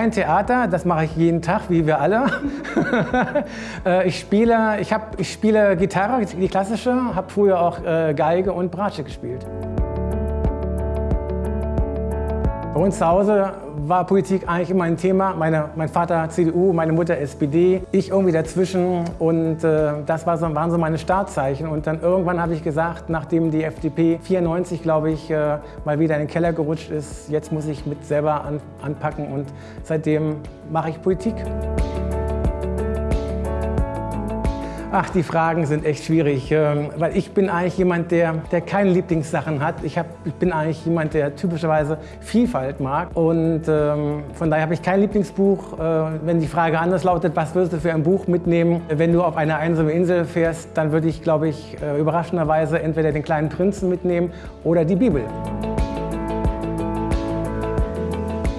kein Theater, das mache ich jeden Tag, wie wir alle. Äh, ich, spiele, ich, hab, ich spiele Gitarre, die klassische, habe früher auch äh, Geige und Bratsche gespielt. Bei uns zu Hause war Politik eigentlich immer ein Thema. Meine, mein Vater CDU, meine Mutter SPD, ich irgendwie dazwischen und äh, das war so, waren so meine Startzeichen. Und dann irgendwann habe ich gesagt, nachdem die FDP 94, glaube ich, äh, mal wieder in den Keller gerutscht ist, jetzt muss ich mit selber an, anpacken und seitdem mache ich Politik. Ach, die Fragen sind echt schwierig, ähm, weil ich bin eigentlich jemand, der, der keine Lieblingssachen hat. Ich, hab, ich bin eigentlich jemand, der typischerweise Vielfalt mag und ähm, von daher habe ich kein Lieblingsbuch. Äh, wenn die Frage anders lautet, was würdest du für ein Buch mitnehmen, wenn du auf eine einsame Insel fährst, dann würde ich, glaube ich, äh, überraschenderweise entweder den kleinen Prinzen mitnehmen oder die Bibel.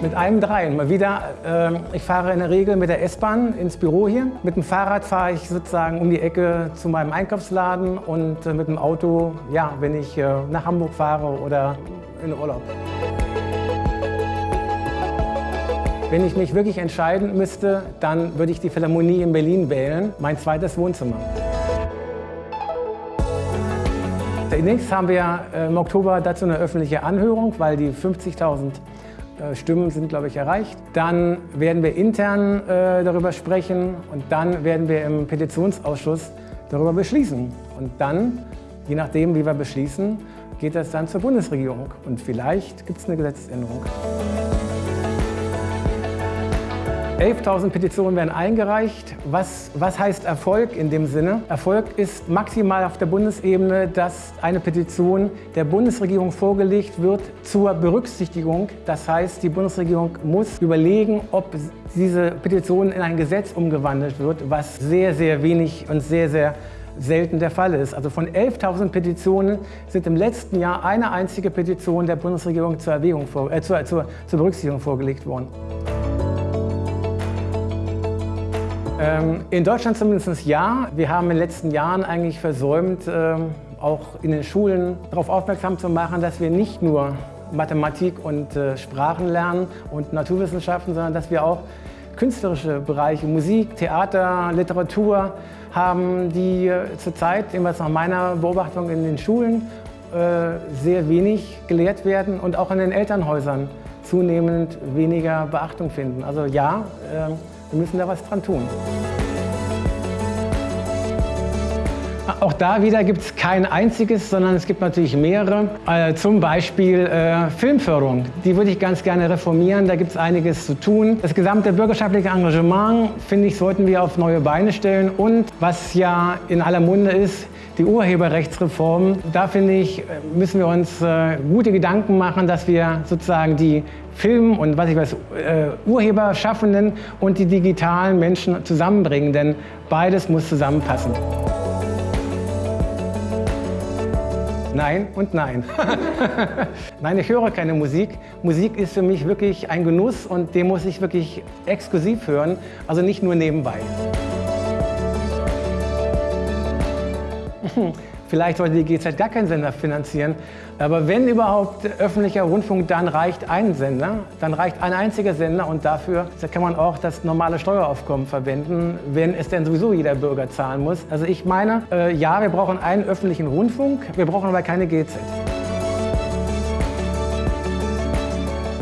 Mit einem Dreien. Mal wieder, äh, ich fahre in der Regel mit der S-Bahn ins Büro hier. Mit dem Fahrrad fahre ich sozusagen um die Ecke zu meinem Einkaufsladen und äh, mit dem Auto, ja, wenn ich äh, nach Hamburg fahre oder in Urlaub. Wenn ich mich wirklich entscheiden müsste, dann würde ich die Philharmonie in Berlin wählen, mein zweites Wohnzimmer. Demnächst haben wir äh, im Oktober dazu eine öffentliche Anhörung, weil die 50.000 äh, Stimmen sind, glaube ich, erreicht. Dann werden wir intern äh, darüber sprechen und dann werden wir im Petitionsausschuss darüber beschließen. Und dann, je nachdem, wie wir beschließen, geht das dann zur Bundesregierung. Und vielleicht gibt es eine Gesetzesänderung. 11.000 Petitionen werden eingereicht. Was, was heißt Erfolg in dem Sinne? Erfolg ist maximal auf der Bundesebene, dass eine Petition der Bundesregierung vorgelegt wird zur Berücksichtigung. Das heißt, die Bundesregierung muss überlegen, ob diese Petition in ein Gesetz umgewandelt wird, was sehr, sehr wenig und sehr, sehr selten der Fall ist. Also von 11.000 Petitionen sind im letzten Jahr eine einzige Petition der Bundesregierung zur, Erwägung, äh, zur, zur, zur Berücksichtigung vorgelegt worden. Ähm, in Deutschland zumindest ja. Wir haben in den letzten Jahren eigentlich versäumt, ähm, auch in den Schulen darauf aufmerksam zu machen, dass wir nicht nur Mathematik und äh, Sprachen lernen und Naturwissenschaften, sondern dass wir auch künstlerische Bereiche, Musik, Theater, Literatur haben, die äh, zurzeit, jedenfalls nach meiner Beobachtung in den Schulen, äh, sehr wenig gelehrt werden und auch in den Elternhäusern zunehmend weniger Beachtung finden. Also ja, ähm, wir müssen da was dran tun. Auch da wieder gibt es kein einziges, sondern es gibt natürlich mehrere. Äh, zum Beispiel äh, Filmförderung. Die würde ich ganz gerne reformieren. Da gibt es einiges zu tun. Das gesamte bürgerschaftliche Engagement, finde ich, sollten wir auf neue Beine stellen. Und was ja in aller Munde ist, die Urheberrechtsreform. Da finde ich, müssen wir uns äh, gute Gedanken machen, dass wir sozusagen die Film- und was ich weiß, äh, Urheberschaffenden und die digitalen Menschen zusammenbringen, denn beides muss zusammenpassen. Nein und nein. nein, ich höre keine Musik. Musik ist für mich wirklich ein Genuss und den muss ich wirklich exklusiv hören, also nicht nur nebenbei. Vielleicht sollte die GZ gar keinen Sender finanzieren. Aber wenn überhaupt öffentlicher Rundfunk, dann reicht ein Sender. Dann reicht ein einziger Sender und dafür kann man auch das normale Steueraufkommen verwenden, wenn es denn sowieso jeder Bürger zahlen muss. Also ich meine, äh, ja, wir brauchen einen öffentlichen Rundfunk, wir brauchen aber keine GZ.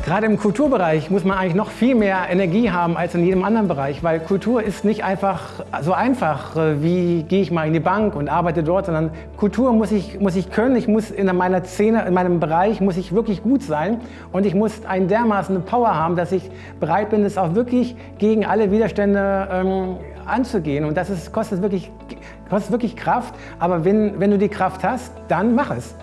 Gerade im Kulturbereich muss man eigentlich noch viel mehr Energie haben als in jedem anderen Bereich, weil Kultur ist nicht einfach so einfach, äh, wie gehe ich mal in die Bank und arbeite dort, sondern Kultur muss ich, muss ich können, ich muss in meiner Szene, in meinem Bereich muss ich wirklich gut sein und ich muss einen dermaßen Power haben, dass ich bereit bin, es auch wirklich gegen alle Widerstände ähm, anzugehen. Und das ist, kostet, wirklich, kostet wirklich Kraft, aber wenn, wenn du die Kraft hast, dann mach es.